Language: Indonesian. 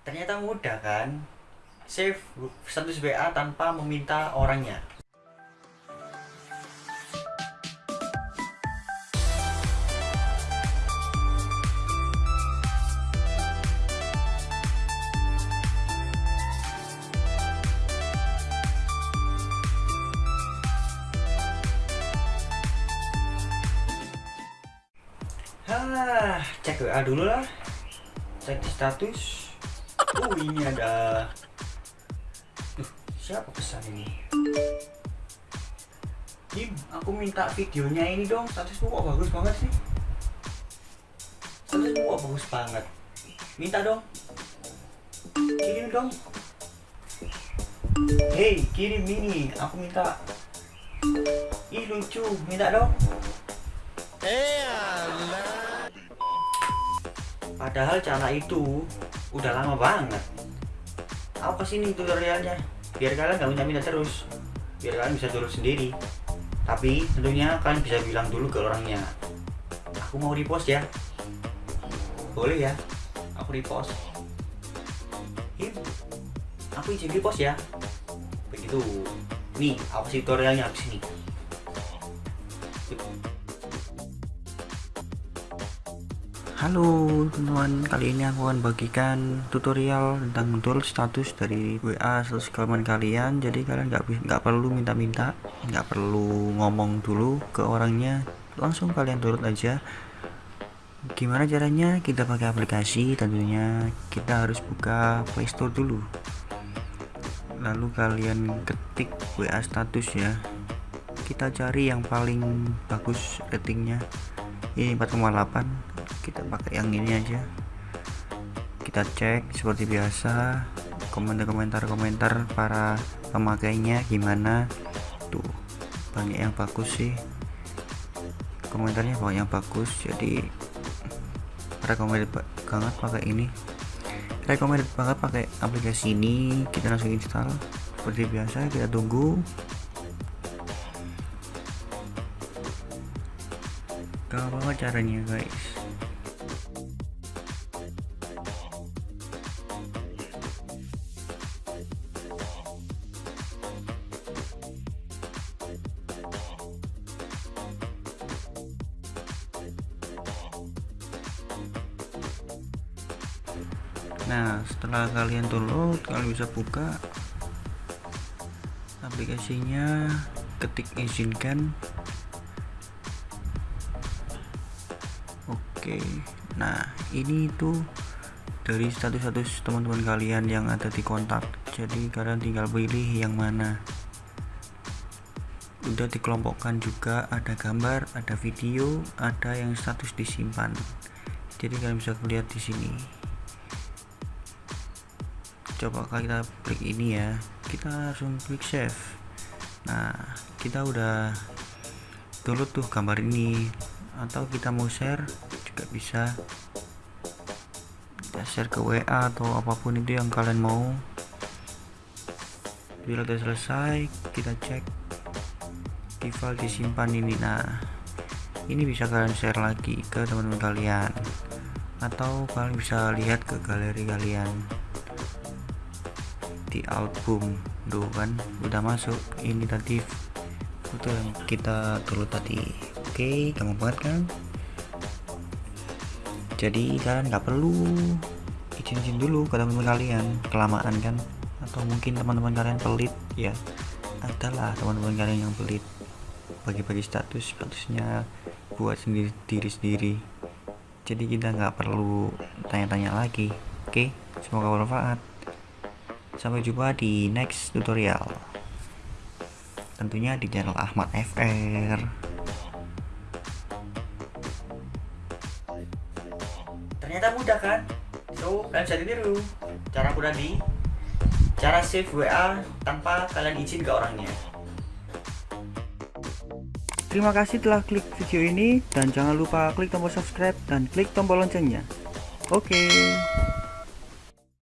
Ternyata mudah kan? Save status WA tanpa meminta orangnya. Hah, cek WA dulu lah. Cek status. Oh, ini ada. Duh, siapa pesan ini? Kim, aku minta videonya ini dong. Statusmu kok bagus banget sih? Statusmu kok bagus banget. Minta dong. Kirim dong. Hei, kirim ini. Aku minta. Ih, lucu. Minta dong. Padahal cara itu udah lama banget. Aku ke sini tutorialnya biar kalian nggak minta-minta terus, biar kalian bisa turun sendiri. Tapi tentunya kalian bisa bilang dulu ke orangnya. Aku mau repost ya. Boleh ya? Aku repost. Him, aku izin repost ya. Begitu. Nih, aku kasih tutorialnya habis ini. Halo teman-teman, kali ini aku akan bagikan tutorial tentang mendownload status dari WA status kalian kalian. Jadi kalian nggak nggak perlu minta-minta, nggak perlu ngomong dulu ke orangnya, langsung kalian download aja. Gimana caranya? Kita pakai aplikasi, tentunya kita harus buka Playstore dulu. Lalu kalian ketik WA status ya. Kita cari yang paling bagus ratingnya. Ini 4,8 kita pakai yang ini aja. Kita cek seperti biasa komentar-komentar para pemakainya gimana. Tuh banyak yang bagus sih. Komentarnya banyak yang bagus jadi recommended banget pakai ini. Recommended banget pakai aplikasi ini. Kita langsung install. Seperti biasa kita tunggu gampang banget caranya guys? Nah setelah kalian download kalian bisa buka aplikasinya ketik izinkan oke nah ini tuh dari status-status teman-teman kalian yang ada di kontak. Jadi kalian tinggal pilih yang mana. Udah dikelompokkan juga ada gambar ada video ada yang status disimpan. Jadi kalian bisa lihat di sini. Coba kita klik ini ya. Kita langsung klik save. Nah kita udah download tuh gambar ini atau kita mau share juga bisa. Kita share ke WA atau apa pun itu yang kalian mau. Bila udah selesai kita cek di file disimpan ini. Nah ini bisa kalian share lagi ke teman-teman kalian. Atau kalian bisa lihat ke galeri kalian. Di album. Tuh kan? Udah masuk. Ini tadi foto yang kita dulu tadi oke gampang banget kan? Jadi kalian nggak perlu izin-izin dulu ke teman-teman kalian kelamaan kan? Atau mungkin teman-teman kalian pelit ya. Adalah teman-teman kalian yang pelit. Bagi-bagi status statusnya buat sendiri diri sendiri. Jadi kita nggak perlu tanya-tanya lagi. Oke semoga bermanfaat. Sampai jumpa di next tutorial. Tentunya di channel Ahmad FR ternyata mudah kan so kalian bisa tiru cara mudah di cara save WA tanpa kalian izin ke orangnya Terima kasih telah klik video ini dan jangan lupa klik tombol subscribe dan klik tombol loncengnya. Oke. Okay.